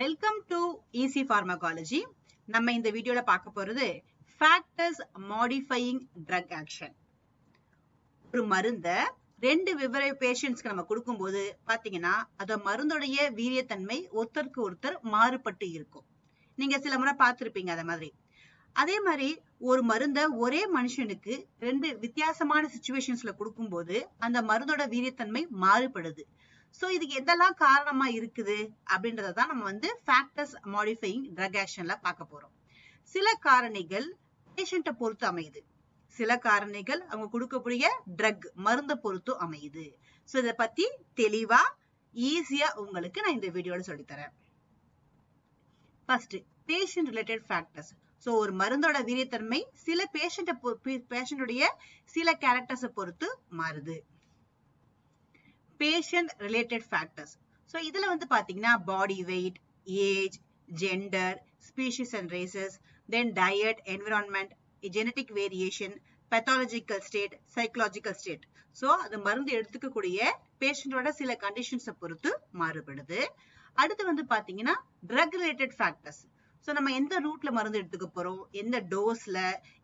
Welcome to easy pharmacology நம்ம இந்த வீடியோல பார்க்க போறது ஃபேக்டர்ஸ் மாடிஃபையிங் ட்ரக் ஆக்ஷன் ஒரு மருந்த ரெண்டு விவர பேஷண்ட்ஸ்க்கு நம்ம கொடுக்கும்போது பாத்தீங்கன்னா அந்த மருந்துடைய வீரியத்தன்மை ஒருத்தருக்கு ஒருத்தர் மாறுபட்டு இருக்கும். நீங்க சில முறை பார்த்துருப்பீங்க அத மாதிரி. அதே மாதிரி ஒரு மருந்த ஒரே மனுஷனுக்கு ரெண்டு வித்தியாசமான சுச்சுவேஷன்ஸ்ல கொடுக்கும்போது அந்த மருந்தோட வீரியத்தன்மை மாறுபடுது. சோ இதுக்கு எதெல்லாம் காரணமா இருக்குது? அப்படின்றத தான் நம்ம வந்து ஃபேக்டர்ஸ் மாடிஃபையிங் ட்ரக் ஆக்ஷன்ல பார்க்க போறோம். சில காரணிகள் பேஷண்ட்டை பொறுத்து அமையுது. சில காரணிகள் அவங்க கொடுக்கக்கூடிய ட்ரக் மருந்த பொறுத்து அமையுது. சோ இத பத்தி தெளிவா ஈஸியா உங்களுக்கு நான் இந்த வீடியோல சொல்லித்தரேன். First patient related factors so ஒரு மருந்தோட வீரியத்தன்மை சில பேஷண்ட்டை பேஷண்டுடைய சில கேரக்டர்ஸை பொறுத்து மாறுது. பேஷண்ட் ரிலேட்டட் ஃபேக்டர்ஸ் ஸோ இதுல வந்து பாத்தீங்கன்னா body weight age gender species and races then diet environment genetic variation pathological state psychological state so அது மருந்து எடுத்துக்கக்கூடிய பேஷண்டோட சில கண்டிஷன்ஸை பொறுத்து மாறுபடுது. அடுத்து வந்து பாத்தீங்கன்னா ட்ரக் ரிலேட்டட் ஃபேக்டர்ஸ் ஸோ நம்ம எந்த ரூட்ல மருந்து எடுத்துக்க போறோம்? எந்த டோஸ்ல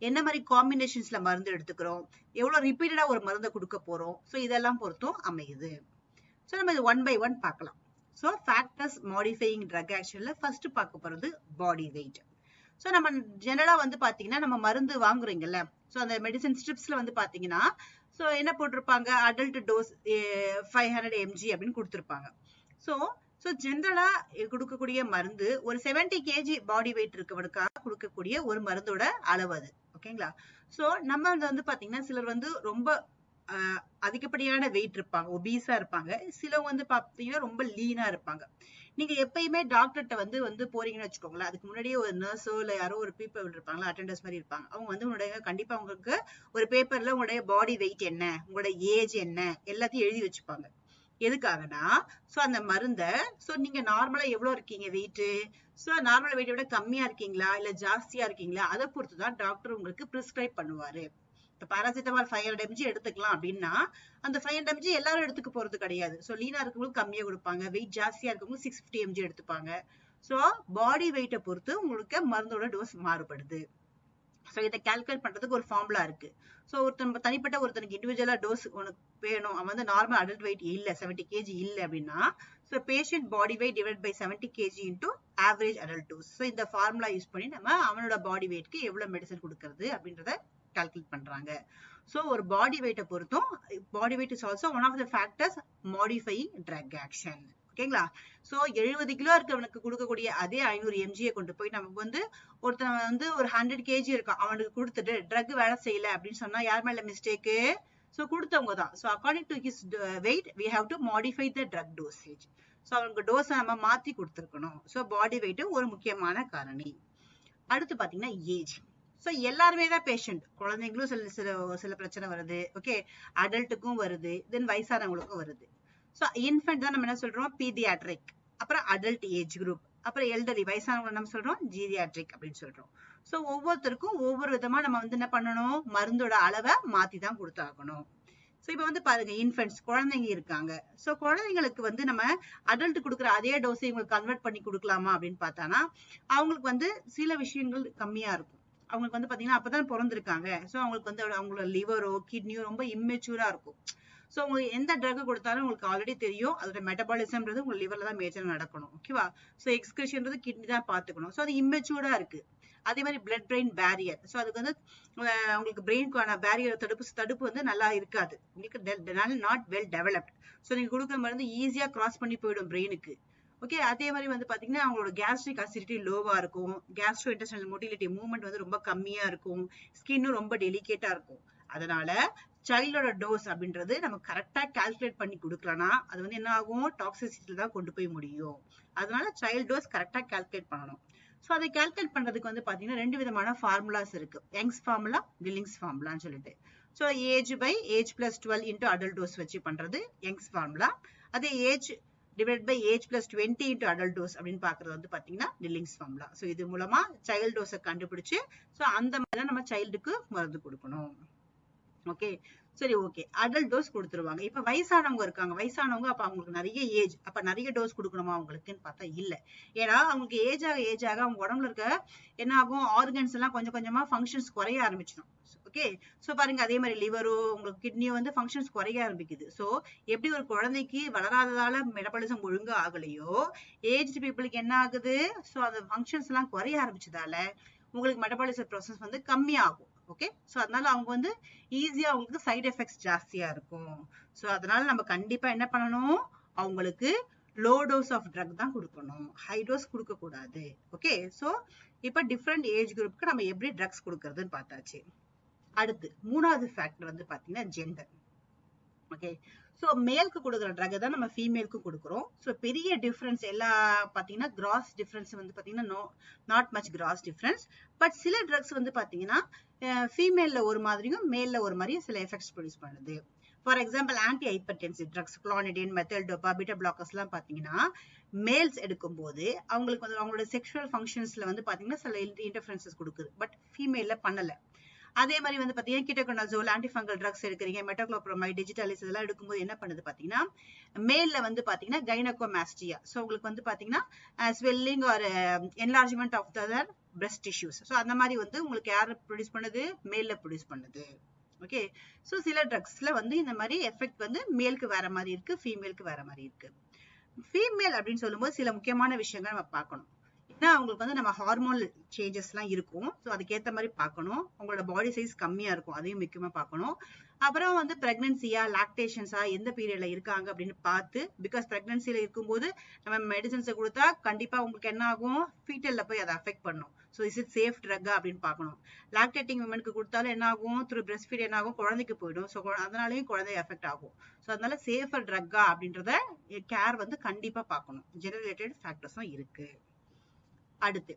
என்ன மாதிரி காம்பினேஷன்ஸ்ல மருந்து எடுத்துக்கிறோம்? எவ்வளவு ரிப்பீட்டடா ஒரு மருந்தை கொடுக்க போறோம்? ஸோ இதெல்லாம் பொறுத்தும் அமையுது. ஸோ நம்ம இது ஒன் பை ஒன் பார்க்கலாம். ஸோ ஃபேக்டர்ஸ் மாடிஃபையிங் ட்ரக் ஆக்ஷன்ல ஃபர்ஸ்ட் பார்க்க போறது பாடி வெயிட் ஸோ நம்ம ஜெனரலா வந்து பாத்தீங்கன்னா நம்ம மருந்து வாங்குறீங்கல்ல? ஸோ அந்த மெடிசன் ஸ்ட்ரிப்ஸ்ல வந்து பாத்தீங்கன்னா ஸோ என்ன போட்டிருப்பாங்க? Adult dose five hundred mg அப்படின்னு கொடுத்துருப்பாங்க. ஸோ ஸோ ஜென்ரலா கொடுக்கக்கூடிய மருந்து ஒரு செவன்டி கேஜி பாடி வெயிட் இருக்கவனுக்காக கொடுக்கக்கூடிய ஒரு மருந்தோட அளவு அது. ஓகேங்களா ஸோ நம்ம வந்து பாத்தீங்கன்னா சிலர் வந்து ரொம்ப அதிகப்படியான வெயிட் இருப்பாங்க. ஒபீஸா இருப்பாங்க. சிலவங்க வந்து பாத்தீங்கன்னா ரொம்ப லீனா இருப்பாங்க. நீங்க எப்பயுமே டாக்டர்கிட்ட வந்து வந்து போறீங்கன்னு வச்சுக்கோங்களேன். அதுக்கு முன்னாடியே ஒரு நர்ஸோ இல்ல யாரோ ஒரு பீப்பிள் இருப்பாங்களா அட்டண்டர்ஸ் மாதிரி இருப்பாங்க. அவங்க வந்து உங்களுடைய கண்டிப்பா உங்களுக்கு ஒரு பேப்பர்ல உங்களுடைய பாடி வெயிட் என்ன? உங்களுடைய ஏஜ் என்ன? எல்லாத்தையும் எழுதி வச்சுப்பாங்க. எதுக்காகனா? சோ அந்த மருந்த சோ நீங்க நார்மலா எவ்வளவு இருக்கீங்க வெயிட் சோ நார்மல் வெயிட்டை விட கம்மியா இருக்கீங்களா? இல்ல ஜாஸ்தியா இருக்கீங்களா? அதை பொறுத்து தான் டாக்டர் உங்களுக்கு பிரிஸ்கிரைப் பண்ணுவாரு. இப்ப பாராசிட்டமால் ஃபைவ் ஹண்ட்ரட் எம்ஜி எடுத்துக்கலாம் அப்படின்னா அந்த ஃபைவ் ஹண்ட்ரட் எம்ஜி எல்லாரும் எடுத்துக்க போறது கிடையாது. ஸோ லீனா இருக்கவங்களுக்கு கம்மியா கொடுப்பாங்க. வெயிட் ஜாஸ்தியா இருக்கவங்களுக்கு சிக்ஸ் ஃபிஃப்டி எம்ஜி எடுத்துப்பாங்க. ஸோ பாடி வெயிட்டை பொறுத்து உங்களுக்கு மருந்தோட டோஸ் மாறுபடுது. ஸோ இதை கால்குலேட் பண்றதுக்கு ஒரு ஃபார்முலா இருக்கு. ஸோ ஒருத்தன் தனிப்பட்ட ஒருத்தனுக்கு இண்டிவிஜுவலா டோஸ் உனக்கு வேணும். அவன் வந்து நார்மல் அடல்ட் வெயிட் இல்ல செவன்டி கேஜி இல்ல அப்படின்னா so patient body weight divide by seventy kg into average adult dose so இந்த ஃபார்முலா யூஸ் பண்ணி நம்ம அவனோட பாடி வெயிட்க்கு எவ்வளவு மெடிசன் கொடுக்கறது அப்படின்றத கால்குலேட் பண்றாங்க. ஸோ ஒரு பாடி வெயிட்டை பொறுத்தும் body weight is also one of the factors modifying drug action ஓகேங்களா? சோ எழுபது கிலோ இருக்கவனுக்கு கொடுக்கக்கூடிய அதே ஐநூறு எம்ஜியை கொண்டு போய் நமக்கு வந்து ஒருத்தன் வந்து ஒரு ஹண்ட்ரட் கேஜி இருக்கும் அவனுக்கு கொடுத்துட்டு ட்ரக் வேலை செய்யல அப்படின்னு சொன்னா யார் மேல மிஸ்டேக்கு ஸோ கொடுத்தவங்க தான். So according to his weight we have to modify the drug dosage so அவனுக்கு டோஸை நம்ம மாத்தி கொடுத்துருக்கணும். ஸோ பாடி வெயிட் ஒரு முக்கியமான காரணி. அடுத்து பாத்தீங்கன்னா ஏஜ் ஸோ எல்லாருமே தான் பேஷண்ட் குழந்தைங்களும் சில சில சில பிரச்சனை வருது. ஓகே அடல்ட்டுக்கும் வருது. தென் வயசானவங்களுக்கும் வருது. ஸோ இன்ஃபென்ட் தான் நம்ம என்ன சொல்றோம்? பீடியாட்ரிக் அப்புறம் அடல்ட் ஏஜ் குரூப் அப்புறம் எல்டரி வயசானவங்க நம்ம சொல்றோம் ஜீரியாட்ரிக் அப்படின்னு சொல்றோம். ஸோ ஒவ்வொருத்தருக்கும் ஒவ்வொரு விதமா நம்ம வந்து என்ன பண்ணணும்? மருந்தோட அளவை மாத்தி தான் கொடுத்தாகணும். ஸோ இப்போ வந்து பாருங்க இன்ஃபென்ட்ஸ் குழந்தைங்க இருக்காங்க. ஸோ குழந்தைங்களுக்கு வந்து நம்ம அடல்ட் கொடுக்குற அதே டோஸை இவங்களுக்கு கன்வெர்ட் பண்ணி கொடுக்கலாமா அப்படின்னு பார்த்தானா அவங்களுக்கு வந்து சில விஷயங்கள் கம்மியா இருக்கும். அவங்களுக்கு வந்து பாத்தீங்கன்னா அப்பதான் பிறந்திருக்காங்க. ஸோ அவங்களுக்கு வந்து அவங்களோட லிவரோ கிட்னியோ ரொம்ப இம்மெச்சூரா இருக்கும். ஸோ உங்களுக்கு எந்த ட்ரக் கொடுத்தாலும் உங்களுக்கு ஆல்ரெடி தெரியும். அதோட மெட்டபாலிசம்ன்றது உங்க லிவர்ல தான் மேஜர் நடக்கணும். ஓகேவா ஸோ எக்ஸ்கிரஷன்றது கிட்னி தான் பார்த்துக்கணும். ஸோ அது இம்மெச்சூர்டா இருக்கு. அதே மாதிரி பிளட் பிரெயின் பேரியர் ஸோ அதுக்கு வந்து உங்களுக்கு பிரெயின்கான பேரியர் தடுப்பு தடுப்பு வந்து நல்லா இருக்காது. உங்களுக்கு நாட் வெல் டெவலப்ட் ஸோ நீங்கள் கொடுக்குற மருந்து ஈஸியா கிராஸ் பண்ணி போயிடும் பிரெயினுக்கு ஓகே அதே மாதிரி வந்து பார்த்தீங்கன்னா அவங்களோட கேஸ்ட்ரிக் அசிடிட்டி லோவாக இருக்கும். கேஸ்ட்ரோ இன்டெஸ்டல் மொட்டிலிட்டி மூவ்மெண்ட் வந்து ரொம்ப கம்மியாக இருக்கும். ஸ்கின்னும் ரொம்ப டெலிகேட்டாக இருக்கும். அதனால சைல்டோட டோஸ் அப்படின்றது நம்ம கரெக்டா கால்குலேட் பண்ணி கொடுக்கலனா அது வந்து என்ன ஆகும்? டாக்ஸிசிட்டியில் தான் கொண்டு போய் முடியும். அதனால சைல்ட் டோஸ் கரெக்டா கால்குலேட் பண்ணணும். ஸோ அதை கால்குலேட் பண்றதுக்கு வந்து பாத்தீங்கன்னா ரெண்டு விதமான ஃபார்முலாஸ் இருக்கு. யங்ஸ் ஃபார்முலா டில்லிங்ஸ் ஃபார்முலான்னு சொல்லிட்டு. So age by age plus twelve into adult dose வச்சு பண்றது யங்ஸ் ஃபார்முலா அதே age divide by age plus twenty into adult dose அப்படின்னு பாக்குறது வந்து பாத்தீங்கன்னா டில்லிங்ஸ் ஃபார்முலா ஸோ இது மூலமா சைல்ட் டோஸை கண்டுபிடிச்சு ஸோ அந்த மாதிரி தான் நம்ம சைல்டுக்கு மருந்து கொடுக்கணும். ஓகே சரி ஓகே அடல்ட் டோஸ் கொடுத்துருவாங்க. இப்ப வயசானவங்க இருக்காங்க. வயசானவங்க அப்ப அவங்களுக்கு நிறைய ஏஜ் அப்ப நிறைய டோஸ் கொடுக்கணுமா அவங்களுக்குன்னு பார்த்தா இல்ல. ஏன்னா அவங்களுக்கு ஏஜ் ஆக ஏஜ் ஆக அவங்க உடம்புல இருக்க என்ன ஆகும்? ஆர்கன்ஸ் எல்லாம் கொஞ்சம் கொஞ்சமா ஃபங்க்ஷன்ஸ் குறைய ஆரம்பிச்சிடும். ஓகே ஸோ பாருங்க அதே மாதிரி லிவரோ உங்களுக்கு கிட்னியோ வந்து ஃபங்க்ஷன்ஸ் குறைய ஆரம்பிக்குது. ஸோ எப்படி ஒரு குழந்தைக்கு வளராததால மெடபாலிசம் ஒழுங்கு ஆகலையோ ஏஜ் பீப்புளுக்கு என்ன ஆகுது? ஸோ அந்த ஃபங்க்ஷன்ஸ் எல்லாம் குறைய ஆரம்பிச்சதால உங்களுக்கு மெட்டபாலிசம் ப்ராசஸ் வந்து கம்மியாகும். ஓகே ஸோ அதனால அவங்க வந்து ஈஸியா அவங்களுக்கு சைடு எஃபெக்ட்ஸ் ஜாஸ்தியா இருக்கும். ஸோ அதனால நம்ம கண்டிப்பா என்ன பண்ணணும்? அவங்களுக்கு லோ டோஸ் ஆஃப் ட்ரக் தான் கொடுக்கணும். ஹை டோஸ் கொடுக்க கூடாது ஓகே ஸோ இப்போ டிஃப்ரெண்ட் ஏஜ் குரூப்க்கு நம்ம எப்படி ட்ரக்ஸ் கொடுக்கறதுன்னு பார்த்தாச்சு. அடுத்து மூணாவது ஃபேக்டர் வந்து பார்த்தீங்கன்னா ஜெண்டர் ஓகே ஸோ மேலுக்கு கொடுக்குற ட்ரக் தான் நம்ம ஃபீமேலுக்கு கொடுக்குறோம். ஸோ பெரிய டிஃப்ரென்ஸ் எல்லா பாத்தீங்கன்னா கிராஸ் டிஃப்ரென்ஸ் வந்து பாத்தீங்கன்னா no not much gross difference but சில ட்ரக்ஸ் வந்து பாத்தீங்கன்னா ஃபீமேல்ல ஒரு மாதிரியும் மேலில் ஒரு மாதிரியும் சில எஃபெக்ட்ஸ் ப்ரொடியூஸ் பண்ணுது. For example anti hypertensive drugs clonidine methyldopa beta பிளாக்கர்ஸ்லாம் எல்லாம் பாத்தீங்கன்னா மேல்ஸ் எடுக்கும்போது அவங்களுக்கு வந்து அவங்களோட செக்ஷுவல் ஃபங்க்ஷன்ஸ்ல வந்து பாத்தீங்கன்னா சில இன்டர்ஃபரன்சஸ் கொடுக்குது. பட் ஃபீமேல்ல பண்ணல. அதே மாதிரி வந்து பாத்தீங்கன்னா கிட்டோகோனாசோல் ஆன்டிஃபங்கல் ட்ரக்ஸ் எடுக்கிறீங்க மெட்டோக்ளோப்ரோமைட் டிஜிட்டலிஸ் இதெல்லாம் எடுக்கும்போது என்ன பண்ணுது பாத்தீங்கன்னா மேலில் வந்து பாத்தீங்கன்னா கைனகோமாஸ்டியா சோ உங்களுக்கு வந்து பாத்தீங்கன்னா swelling or enlargement of the breast tissues so அந்த மாதிரி வந்து உங்களுக்கு யார் ப்ரொடியூஸ் பண்ணுது? மேலில் ப்ரொடியூஸ் பண்ணுது. ஓகே ஸோ சில ட்ரக்ஸ்ல வந்து இந்த மாதிரி எஃபெக்ட் வந்து மேலுக்கு வேற மாதிரி இருக்கு ஃபீமேலுக்கு வேற மாதிரி இருக்கு. ஃபீமேல் அப்படின்னு சொல்லும்போது சில முக்கியமான விஷயங்கள் நம்ம பார்க்கணும். ஏன்னா அவங்களுக்கு வந்து நம்ம ஹார்மோன் சேஞ்சஸ்லாம் இருக்கும். ஸோ அதுக்கேற்ற மாதிரி பார்க்கணும். அவங்களோட பாடி சைஸ் கம்மியாக இருக்கும். அதையும் முக்கியமாக பார்க்கணும். அப்புறம் வந்து ப்ரெக்னென்சியா லாக்டேஷன்ஸா எந்த பீரியட்ல இருக்காங்க அப்படின்னு பார்த்து பிகாஸ் பிரெக்னன்சில இருக்கும்போது நம்ம மெடிசன்ஸை கொடுத்தா கண்டிப்பாக உங்களுக்கு என்ன ஆகும்? ஃபீட்டலில் போய் அதை அஃபெக்ட் பண்ணும். ஸோ இஸ் இட் சேஃப் ட்ரக்கா அப்படின்னு பார்க்கணும். லாக்டேட்டிங் உமனுக்கு கொடுத்தாலும் என்ன ஆகும்? த்ரூ பிரஸ்ட் ஃபீட் என்ன ஆகும்? குழந்தைக்கு போயிடும். ஸோ அதனாலையும் குழந்தை எஃபெக்ட் ஆகும். ஸோ அதனால சேஃபர் ட்ரக்கா அப்படின்றத கேர் வந்து கண்டிப்பாக பார்க்கணும். ஜெனரேட்டட் ஃபேக்டர்ஸும் இருக்குது அடுத்து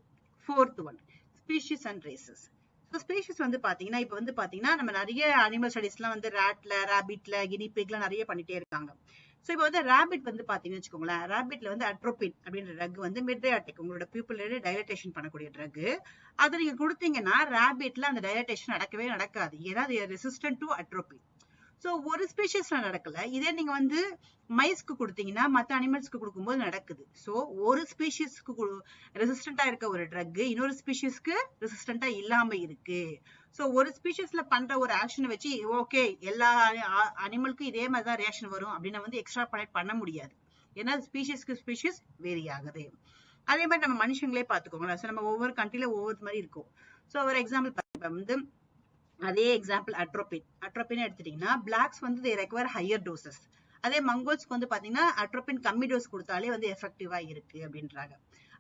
fourth one species and races so species வந்து பாத்தீங்கன்னா இப்போ வந்து பாத்தீங்கன்னா நம்ம நிறைய அனிமல் ஸ்டடிஸ்லாம் வந்து ரேட்ல ரேபிட்ல கினிபிக்லாம் நிறைய பண்ணிட்டே இருக்காங்க. ஸோ இப்போ வந்து ரேபிட் வந்து பார்த்தீங்கன்னு வச்சுக்கோங்களேன் ரேபிட்ல வந்து அட்ரோபின் அப்படின்ற ட்ரக் வந்து மிட்ரியாட்டிக் உங்களோட பீப்புள் டைலட்டேஷன் பண்ணக்கூடிய ட்ரக் அதை நீங்க கொடுத்தீங்கன்னா ரேபிட்ல அந்த டைலட்டேஷன் நடக்கவே நடக்காது. ஏன்னா அது ரெசிஸ்டன்ட் டு அட்ரோபின் ஸோ ஒரு ஸ்பீஷஸ்ல நடக்கல. இதே நீங்க வந்து மைஸ்க்கு கொடுத்தீங்கன்னா மற்ற அனிமல்ஸ்க்கு கொடுக்கும்போது நடக்குது. ஸோ ஒரு ஸ்பீஷியஸ்க்கு ரெசிஸ்டண்டா இருக்க ஒரு ட்ரக் இன்னொரு ஸ்பீஷியஸ்க்கு ரெசிஸ்டண்டா இல்லாம இருக்கு. ஸோ ஒரு ஸ்பீஷஸ்ல பண்ற ஒரு ஆக்ஷனை வச்சு ஓகே எல்லா அனிமலுக்கும் இதே மாதிரி தான் ரியாக்ஷன் வரும் அப்படின்னு வந்து எக்ஸ்ட்ரா பண்ண முடியாது. ஏன்னா ஸ்பீஷியஸ்க்கு ஸ்பீஷியஸ் வேரி ஆகுது அதே மாதிரி நம்ம மனுஷங்களே பார்த்துக்கோங்களேன். ஸோ நம்ம ஒவ்வொரு கண்ட்ரில ஒவ்வொரு மாதிரி இருக்கும். ஸோ ஒரு எக்ஸாம்பிள் வந்து அதே எக்ஸாம்பிள் அட்ரோபின் அட்ரோபின் எடுத்துட்டீங்கன்னா பிளாக்ஸ் வந்து தே ரெக்வயர் ஹையர் டோசஸ் அதே மங்கோல்ஸ்க்கு வந்து பாத்தீங்கன்னா அட்ரோபின் கம்மி டோஸ் கொடுத்தாலே வந்து எஃபெக்டிவா இருக்கு அப்படின்றாங்க.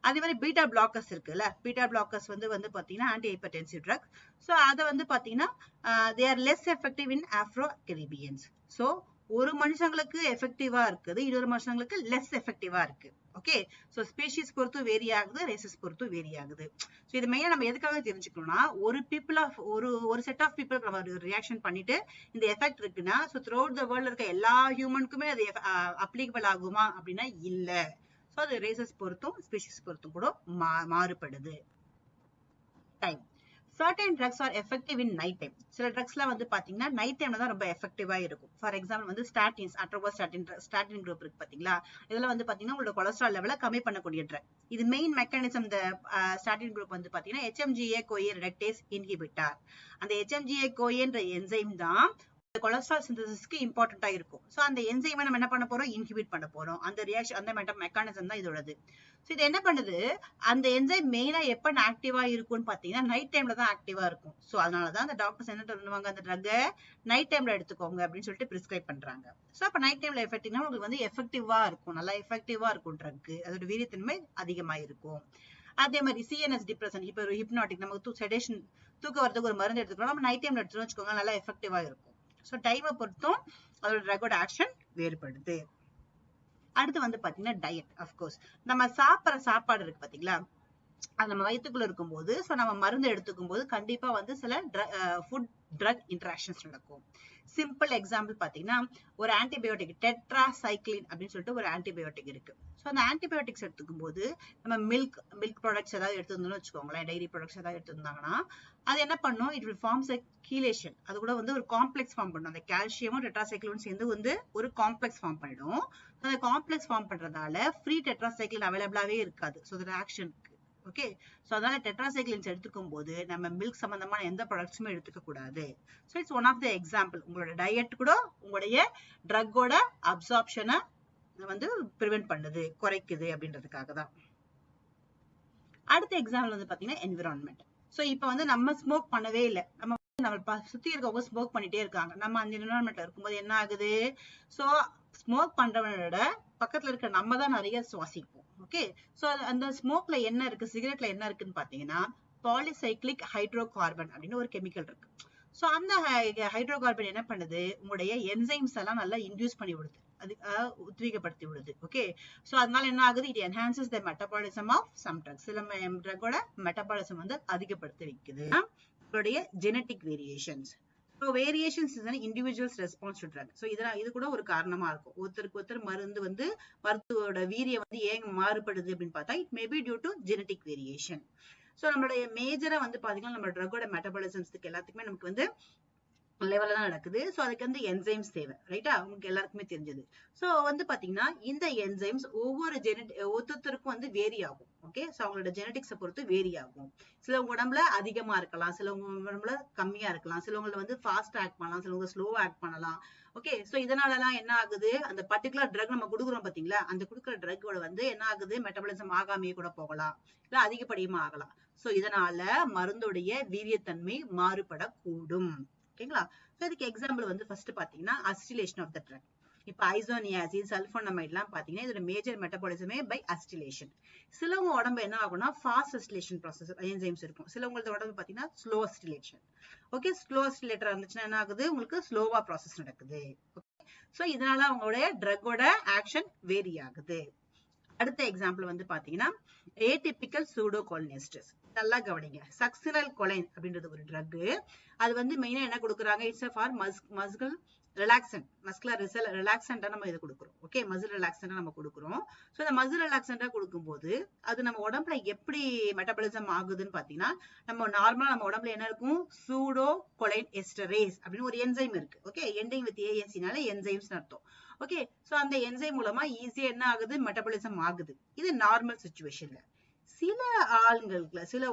அதே மாதிரி பீட்டா பிளாக்கர்ஸ் இருக்குல்ல பீட்டா பிளாக்கர்ஸ் வந்து வந்து பாத்தீங்கன்னா ஆன்டி ஹைப்பர்டென்சிவ் ட்ரக் ஸோ அதை வந்து பாத்தீங்கன்னா they are less effective in Afro Caribbeans so ஒரு மனுஷங்களுக்கு எஃபெக்டிவா இருக்குது இன்னொரு மனுஷங்களுக்கு லெஸ் எஃபெக்டிவா இருக்கு. ஓகே ஸோ ஸ்பீஷிஸ் பொறுத்து வேரி ஆகுது ரேசஸ் பொறுத்து வேரி ஆகுது ஸோ இது மெயினாக நம்ம எதுக்காக தெரிஞ்சுக்கணும்னா ஒரு பீப்புள் ஆஃப் ஒரு ஒரு செட் ஆஃப் பீப்புள் நம்ம ஒரு ரியாக்ஷன் பண்ணிட்டு இந்த எஃபெக்ட் இருக்குன்னா so throughout the world இருக்க எல்லா ஹியூமனுக்குமே அது அப்ளிகபிள் ஆகுமா அப்படின்னா இல்லை. ஸோ அது ரேசஸ் பொறுத்தும் ஸ்பீஷிஸ் பொறுத்தும் கூட மா மாறுபடுது. Time certain drugs are effective in night time சில ட்ரக்ஸ்லாம் வந்து பாத்தீங்கன்னா நைட் டைம்ல தான் ரொம்ப எஃபெக்டிவா இருக்கும். ஃபார் எக்ஸாம்பிள் வந்து ஸ்டாட்டின்ஸ் அட்ரோபா ஸ்டாட்டின் ஸ்டாட்டின் குரூப் இருக்கு பாத்தீங்களா? இதெல்லாம் வந்து பாத்தீங்கன்னா உங்களோட கொலஸ்ட்ரால் லெவலை கம்மி பண்ணக்கூடிய ட்ரக் இது மெயின் மெக்கானிசம் இந்த ஸ்டாட்டின் குரூப் வந்து பாத்தீங்கன்னா ஹெச்எம்ஜிஏ கோயே ரெடக்டேஸ் இன்ஹிபிட்டார் அந்த ஹெச்எம்ஜிஏ கோயன்ற என்சைம் தான் கொலஸ்ட்ரால் சிந்தசிஸ்க்கு இம்பார்ட்டண்டா இருக்கும். ஸோ அந்த என்சைமை நம்ம என்ன பண்ண போறோம்? இன்ஹிபிட் பண்ண போறோம். அந்த ரியாக்ஷன் அந்த மெட்ட மெக்கானிசம் தான் இதோடது. ஸோ இது என்ன பண்ணுது? அந்த என்சைம் மெயினா எப்ப ஆக்டிவா இருக்கும்னு பாத்தீங்கன்னா நைட் டைம்ல தான் ஆக்டிவா இருக்கும். சோ அதனாலதான் அந்த டாக்டர்ஸ் என்ன பண்ணுவாங்க அந்த ட்ரக்கை நைட் டைம்ல எடுத்துக்கோங்க அப்படின்னு சொல்லிட்டு பிரிஸ்கிரைப் பண்றாங்க. சோ அப்ப நைட் டைம்ல எஃபெக்டிவ்னா உங்களுக்கு வந்து எஃபெக்டிவா இருக்கும். நல்லா எஃபெக்டிவா இருக்கும் ட்ரக் அதோட வீரியத்தன்மை அதிகமாக இருக்கும். அதே மாதிரி சிஎன்எஸ் டிப்ரெஷன் இப்போ ஒரு ஹிப்னாட்டிக் நமக்கு செடேஷன் தூக்க வரதுக்கு ஒரு மருந்து எடுத்துக்கிறோம் நம்ம நைட் டைம்ல எடுத்துக்கோங்க வச்சுக்கோங்க நல்லா எஃபெக்டிவா இருக்கும். ஸோ டைமை பொறுத்தும் அதோட ட்ரக்கோட ஆக்ஷன் வேறுபடுது. அடுத்து வந்து பாத்தீங்கன்னா டயட் அஃப்கோர்ஸ் நம்ம சாப்பிட்ற சாப்பாடு இருக்கு பாத்தீங்களா? அது நம்ம வயிற்றுக்குள்ள இருக்கும்போது ஸோ நம்ம மருந்து எடுத்துக்கும் போது கண்டிப்பா வந்து சில ஃபுட் ட்ரக் இன்டராக்ஷன்ஸ் நடக்கும். சிம்பிள் எக்ஸாம்பிள் பாத்தீங்கன்னா ஒரு ஆன்டிபயோட்டிக் டெட்ரா சைக்ளின் அப்படின்னு சொல்லிட்டு ஒரு ஆன்டிபயோட்டிக் இருக்கு. ஸோ அந்த ஆன்டிபயோட்டிக்ஸ் எடுத்துக்கும் போது நம்ம மில்க் மில்க் ப்ராடக்ட்ஸ் ஏதாவது எடுத்துருந்தோம்னு வச்சுக்கோங்களேன் டைரி ப்ராடக்ட்ஸ் ஏதாவது எடுத்திருந்தாங்கன்னா அது என்ன பண்ணும்? It will forms a chelation அது கூட வந்து ஒரு காம்ப்ளெக்ஸ் ஃபார்ம் பண்ணும். அந்த கால்சியமும் டெட்ராசைக்ளினும் சேர்ந்து வந்து ஒரு காம்ப்ளெக்ஸ் ஃபார்ம் பண்ணிடும். அந்த காம்ப்ளெக்ஸ் ஃபார்ம் பண்றதால ஃப்ரீ டெட்ராசைக்கிள் அவைலபிளாவே இருக்காது. ஸோ ஆக்ஷன் ஓகே ஸோ அதனால டெட்ராசைக்ளின்ஸ் எடுத்துக்கும் போது நம்ம மில்க் சம்பந்தமான எந்த ப்ராடக்ட்ஸுமே எடுத்துக்க கூடாது. So it's one of the example உங்களோட டயட் கூட உங்களுடைய ட்ரக்கோட அப்சார்ப்ஷனை வந்து ப்ரிவென்ட் பண்ணுது குறைக்குது அப்படின்றதுக்காக தான். அடுத்த எக்ஸாம்பிள் வந்து பாத்தீங்கன்னா என்விரான்மெண்ட் ஸோ இப்போ வந்து நம்ம ஸ்மோக் பண்ணவே இல்லை. நம்ம நம்ம சுத்தி இருக்கவங்க ஸ்மோக் பண்ணிட்டே இருக்காங்க. நம்ம அந்த என்விரான்மெண்ட்ல இருக்கும்போது என்ன ஆகுது? ஸோ ஸ்மோக் பண்றவனோட பக்கத்துல இருக்க நம்ம தான் நிறைய சுவாசிப்போம். ஓகே சோ அந்த ஸ்மோக்ல என்ன இருக்கு? சிகரெட்ல என்ன இருக்குன்னு பாத்தீங்கன்னா பாலிசைக்ளிக் ஹைட்ரோ கார்பன் அப்படின்னு ஒரு கெமிக்கல் இருக்கு. ஸோ அந்த ஹைட்ரோ கார்பன் என்ன பண்ணுது? உங்களுடைய என்சைம்ஸ் எல்லாம் நல்லா இன்டியூஸ் பண்ணி விடுது. அது உத்வீகப்படுத்தி விடுது. ஓகே ஸோ அதனால என்ன ஆகுது? It enhances the metabolism of some drugs சில ட்ரக்கோட மெட்டபாலிசம் வந்து அதிகப்படுத்தி வைக்குது. உங்களுடைய genetic variations so variations is individuals response to drug so இதெல்லாம் இது கூட ஒரு காரணமா இருக்கும். ஒருத்தருக்கு ஒருத்தர் மருந்து வந்து மருத்துவோட வீரியம் வந்து ஏன் மாறுபடுது அப்படின்னு பார்த்தா it maybe due to genetic variation so நம்மளுடைய மேஜரா வந்து பாத்தீங்கன்னா நம்ம ட்ரக்கோட மெட்டபாலிசம்ஸ்க்கு எல்லாத்துக்குமே நமக்கு வந்து லெவல்ல தான் நடக்குது. ஸோ அதுக்கு வந்து என்சைம்ஸ் தேவை. ரைட்டா உங்களுக்கு எல்லாருக்குமே தெரிஞ்சது. ஸோ வந்து பாத்தீங்கன்னா இந்த என்சைம்ஸ் ஒவ்வொரு ஜெனட் ஒருத்தருக்கும் வந்து வேரி ஆகும். ஓகே ஸோ அவங்களோட ஜெனட்டிக்ஸை பொறுத்து வேரி ஆகும். சிலவங்க உடம்புல அதிகமா இருக்கலாம். சிலவங்க உடம்புல கம்மியா இருக்கலாம். சிலவங்களை வந்து ஃபாஸ்ட் ஆக்ட் பண்ணலாம். சிலவங்க ஸ்லோவாக ஆக்ட் பண்ணலாம். ஓகே ஸோ இதனாலலாம் என்ன ஆகுது? அந்த பர்டிகுலர் ட்ரக் நம்ம கொடுக்குறோம் பாத்தீங்களா? அந்த கொடுக்குற ட்ரக்கோட வந்து என்ன ஆகுது? மெட்டபாலிசம் ஆகாமையே கூட போகலாம். இல்ல அதிகப்படியுமா ஆகலாம். ஸோ இதனால மருந்துடைய வீரியத்தன்மை மாறுபடக்கூடும். ஓகேங்களா? இதுக்கு எக்ஸாம்பிள் வந்து ஃபர்ஸ்ட் பாத்தீங்கன்னா அஸ்டிலேஷன் ஆஃப் த ட்ரக் இப்ப ஐசோனியாசிஸ் சல்ஃபோனமைட் எல்லாம் பாத்தீங்கன்னா இதோட மேஜர் மெட்டபாலிசமே பை அஸ்டிலேஷன் சிலவங்க உடம்பு என்ன ஆகும்னா ஃபாஸ்ட் அஸ்டிலேஷன் ப்ராசஸ் என்சைம்ஸ் இருக்கும். சிலவங்களோட உடம்பு பாத்தீங்கன்னா slow acetylation okay slow acetylator இருந்துச்சுன்னா என்ன ஆகுது? உங்களுக்கு ஸ்லோவா ப்ராசஸ் நடக்குது. ஓகே ஸோ இதனால அவங்களுடைய ட்ரக்கோட ஆக்ஷன் வேரி ஆகுது. அடுத்த எக்ஸாம்பிள் வந்து பாத்தீங்கன்னா ஏடிபிக்கல் சூடோ கோலினெஸ்டஸ் நல்லா கவனிங்க. சக்சினல் கொலைன் அப்படின்றது ஒரு ட்ரக் அது வந்து மெயினா என்ன கொடுக்குறாங்க? It's for muscle relaxant muscular result ரிலாக்சண்டா நம்ம இது கொடுக்குறோம். ஓகே மசில் ரிலாக்சண்டா நம்ம கொடுக்குறோம். ஸோ இந்த மசில் ரிலாக்சண்டா கொடுக்கும்போது அது நம்ம உடம்புல எப்படி மெட்டபாலிசம் ஆகுதுன்னு பாத்தீங்கன்னா நம்ம நார்மலா நம்ம உடம்புல என்ன இருக்கும்? சூடோ கொலைன் எஸ்டரேஸ் அப்படின்னு ஒரு என்சைம் இருக்கு. ஓகே எண்டிங் வித் ஏஎன்சினால என்சைம்ஸ் அர்த்தம். ஓகே ஸோ அந்த என்சைம் மூலமா ஈஸியா என்ன ஆகுது? மெட்டபாலிசம் ஆகுது. இது நார்மல் சுச்சுவேஷன்ல சில ஆளுங்களுக்கு சில